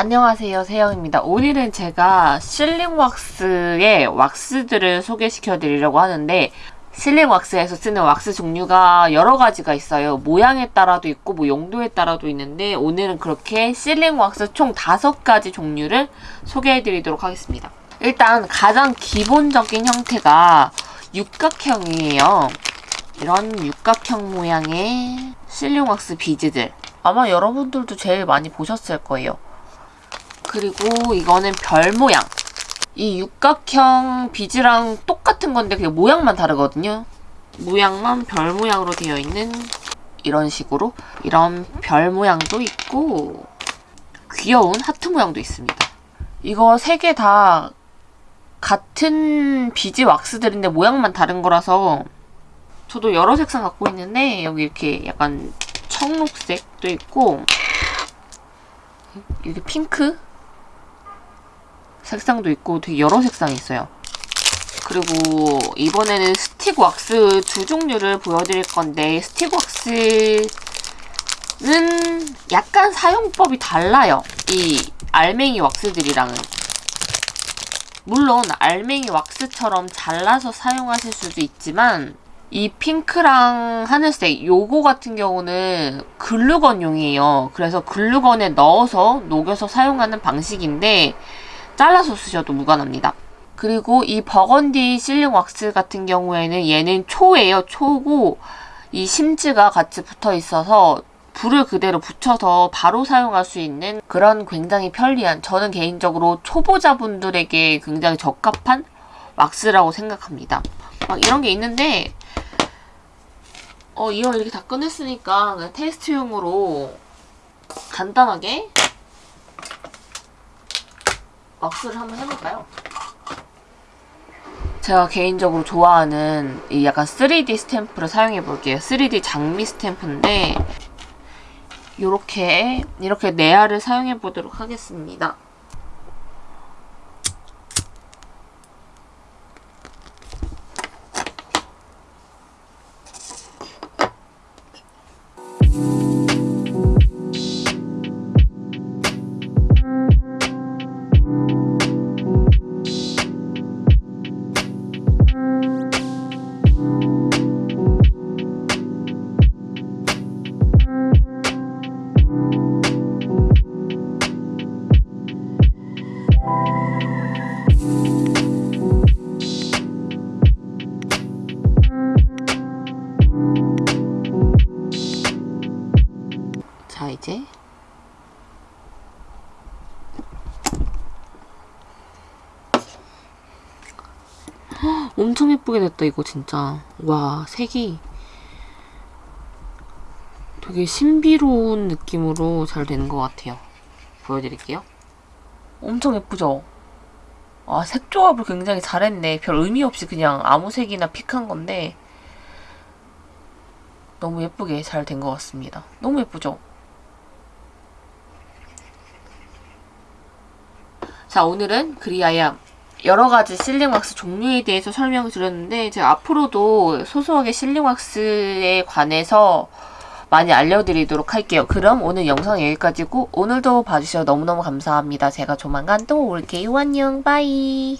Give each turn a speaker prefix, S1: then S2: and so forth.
S1: 안녕하세요. 세영입니다. 오늘은 제가 실링 왁스의 왁스들을 소개시켜 드리려고 하는데 실링 왁스에서 쓰는 왁스 종류가 여러 가지가 있어요. 모양에 따라도 있고 뭐 용도에 따라도 있는데 오늘은 그렇게 실링 왁스 총 다섯 가지 종류를 소개해 드리도록 하겠습니다. 일단 가장 기본적인 형태가 육각형이에요. 이런 육각형 모양의 실링 왁스 비즈들. 아마 여러분들도 제일 많이 보셨을 거예요 그리고 이거는 별 모양. 이 육각형 비즈랑 똑같은 건데 그냥 모양만 다르거든요. 모양만 별 모양으로 되어 있는 이런 식으로 이런 별 모양도 있고 귀여운 하트 모양도 있습니다. 이거 세 개 다 같은 비즈 왁스들인데 모양만 다른 거라서 저도 여러 색상 갖고 있는데 여기 이렇게 약간 청록색도 있고 이렇게 핑크 색상도 있고 되게 여러 색상이 있어요. 그리고 이번에는 스틱 왁스 두 종류를 보여드릴 건데 스틱 왁스는 약간 사용법이 달라요. 이 알맹이 왁스들이랑은. 물론 알맹이 왁스처럼 잘라서 사용하실 수도 있지만 이 핑크랑 하늘색 요거 같은 경우는 글루건용이에요. 그래서 글루건에 넣어서 녹여서 사용하는 방식인데 잘라서 쓰셔도 무관합니다. 그리고 이 버건디 실링 왁스 같은 경우에는 얘는 초예요. 초고 이 심지가 같이 붙어 있어서 불을 그대로 붙여서 바로 사용할 수 있는 그런 굉장히 편리한 저는 개인적으로 초보자분들에게 굉장히 적합한 왁스라고 생각합니다. 막 이런 게 있는데 어 이걸 이렇게 다 꺼냈으니까 테스트용으로 간단하게 왁스를 한번 해볼까요? 제가 개인적으로 좋아하는 이 약간 3D 스탬프를 사용해 볼게요. 3D 장미 스탬프인데 이렇게 이렇게 네알을 사용해 보도록 하겠습니다. 이제. 헉, 엄청 예쁘게 됐다 이거 진짜. 와 색이 되게 신비로운 느낌으로 잘 되는 것 같아요. 보여드릴게요. 엄청 예쁘죠? 아, 색 조합을 굉장히 잘했네. 별 의미 없이 그냥 아무 색이나 픽한 건데 너무 예쁘게 잘 된 것 같습니다. 너무 예쁘죠? 자 오늘은 그리하여 여러가지 실링왁스 종류에 대해서 설명을 드렸는데 제가 앞으로도 소소하게 실링왁스에 관해서 많이 알려드리도록 할게요. 그럼 오늘 영상 여기까지고 오늘도 봐주셔서 너무너무 감사합니다. 제가 조만간 또 올게요. 안녕 바이